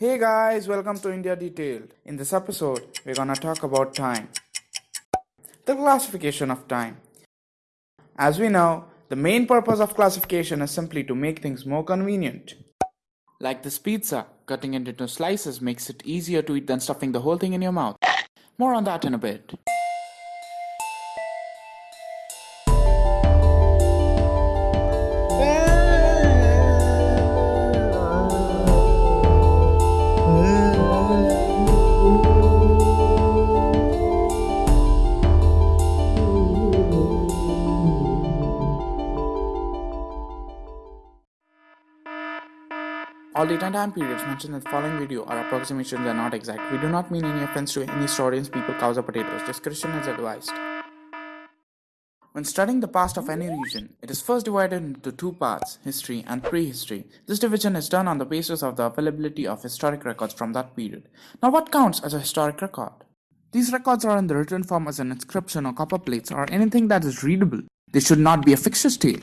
Hey guys, welcome to India Detailed. In this episode, we're gonna talk about time. The classification of time. As we know, the main purpose of classification is simply to make things more convenient. Like this pizza, cutting it into slices makes it easier to eat than stuffing the whole thing in your mouth. More on that in a bit. All date and time periods mentioned in the following video are approximations and not exact. We do not mean any offense to any historians, people, cows, or potatoes. Discretion is advised. When studying the past of any region, it is first divided into two parts, history and prehistory. This division is done on the basis of the availability of historic records from that period. Now what counts as a historic record? These records are in the written form as an inscription or copper plates or anything that is readable. They should not be a fictitious tale.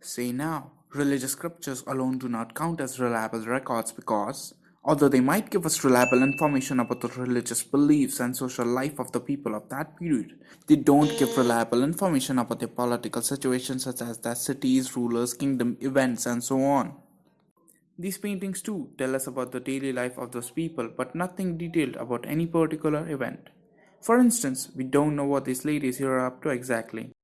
Say now, religious scriptures alone do not count as reliable records because, although they might give us reliable information about the religious beliefs and social life of the people of that period, they don't give reliable information about their political situations such as their cities, rulers, kingdom, events, and so on. These paintings too tell us about the daily life of those people but nothing detailed about any particular event. For instance, we don't know what these ladies here are up to exactly.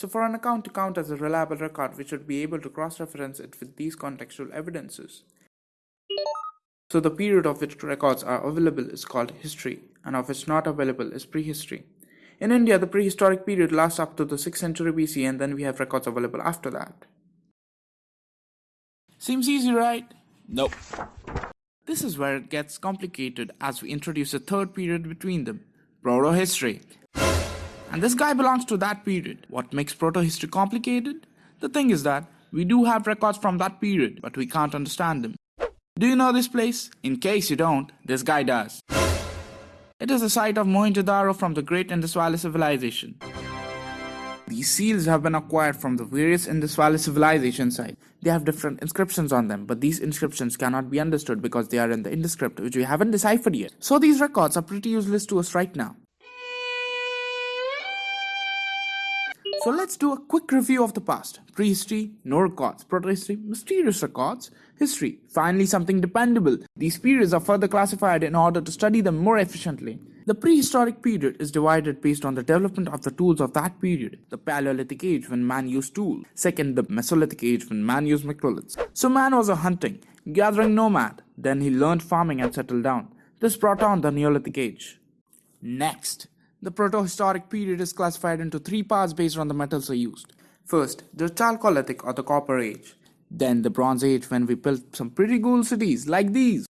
So for an account to count as a reliable record, we should be able to cross-reference it with these contextual evidences. So the period of which records are available is called history, and of which not available is prehistory. In India, the prehistoric period lasts up to the 6th century BC and then we have records available after that. Seems easy, right? Nope. This is where it gets complicated as we introduce a third period between them, proto-history. And this guy belongs to that period. What makes proto-history complicated? The thing is that we do have records from that period, but we can't understand them. Do you know this place? In case you don't, this guy does. It is the site of Mohenjo-Daro from the Great Indus Valley Civilization. These seals have been acquired from the various Indus Valley civilization sites. They have different inscriptions on them, but these inscriptions cannot be understood because they are in the Indus script, which we haven't deciphered yet. So these records are pretty useless to us right now. So let's do a quick review of the past. Prehistory, no records. Protohistory, mysterious records. History, finally something dependable. These periods are further classified in order to study them more efficiently. The prehistoric period is divided based on the development of the tools of that period. The Paleolithic age when man used tools. Second, the Mesolithic age when man used microliths. So man was a hunting, gathering nomad. Then he learned farming and settled down. This brought on the Neolithic age. Next, the protohistoric period is classified into three parts based on the metals are used. First, the Chalcolithic or the Copper Age. Then the Bronze Age when we built some pretty cool cities like these.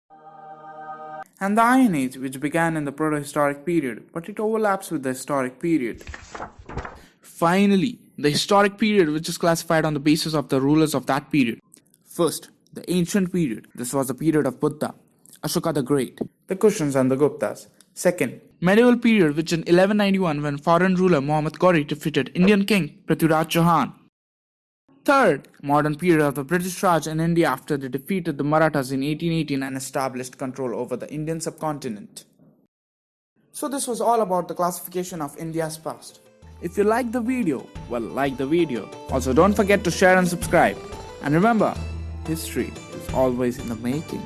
And the Iron Age which began in the protohistoric period but it overlaps with the historic period. Finally, the historic period which is classified on the basis of the rulers of that period. First, the ancient period. This was the period of Buddha, Ashoka the Great, the Kushans and the Guptas. Second, medieval period which in 1191 when foreign ruler Muhammad Ghori defeated Indian king Prithviraj Chauhan. Third, modern period of the British Raj in India after they defeated the Marathas in 1818 and established control over the Indian subcontinent. So this was all about the classification of India's past. If you like the video, well like the video. Also don't forget to share and subscribe. And remember, history is always in the making.